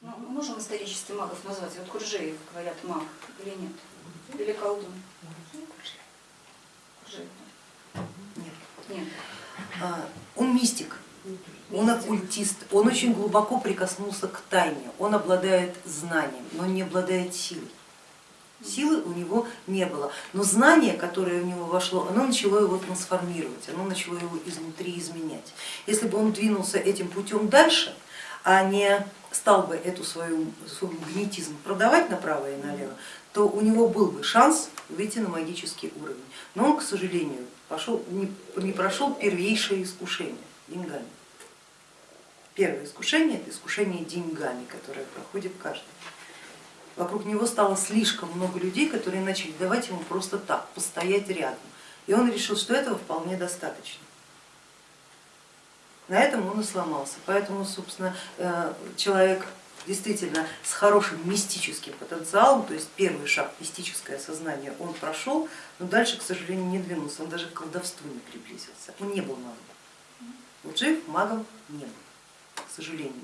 Ну, мы можем исторически магов назвать? Вот Куржеев, говорят, маг или нет? Или колдун? Куржеев. Нет. Нет. А, Он мистик, он оккультист, он очень глубоко прикоснулся к тайне, он обладает знанием, но не обладает силой. Силы у него не было, но знание, которое в него вошло, оно начало его трансформировать, оно начало его изнутри изменять. Если бы он двинулся этим путем дальше, а не стал бы эту свою, свой магнетизм продавать направо и налево, то у него был бы шанс выйти на магический уровень. Но он, к сожалению, пошел, не, не прошел первейшее искушение деньгами. Первое искушение это искушение деньгами, которое проходит каждый. Вокруг него стало слишком много людей, которые начали давать ему просто так, постоять рядом. И он решил, что этого вполне достаточно. На этом он и сломался. Поэтому, собственно, э, человек действительно с хорошим мистическим потенциалом, то есть первый шаг, мистическое сознание, он прошел, но дальше, к сожалению, не двинулся, он даже к колдовству не приблизился, он не был магом. Вот жив магом не был, к сожалению.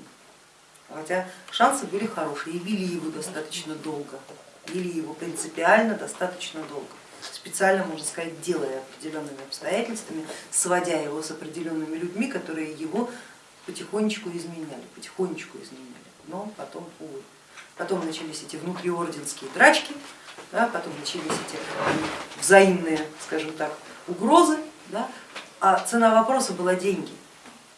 Хотя шансы были хорошие и вели его достаточно долго, вели его принципиально достаточно долго специально, можно сказать, делая определенными обстоятельствами, сводя его с определенными людьми, которые его потихонечку изменяли, потихонечку изменяли, но потом, увы. Потом начались эти внутриорденские драчки, да, потом начались эти взаимные, скажем так, угрозы, да, а цена вопроса была деньги.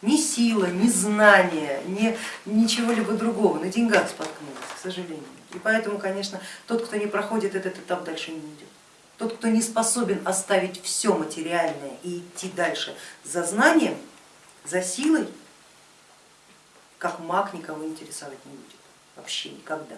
Ни сила, ни знание, ни ничего-либо другого, на деньгах споткнулась, к сожалению. И поэтому, конечно, тот, кто не проходит этот этап, дальше не идет. Тот, кто не способен оставить все материальное и идти дальше за знанием, за силой, как маг никого интересовать не будет, вообще никогда.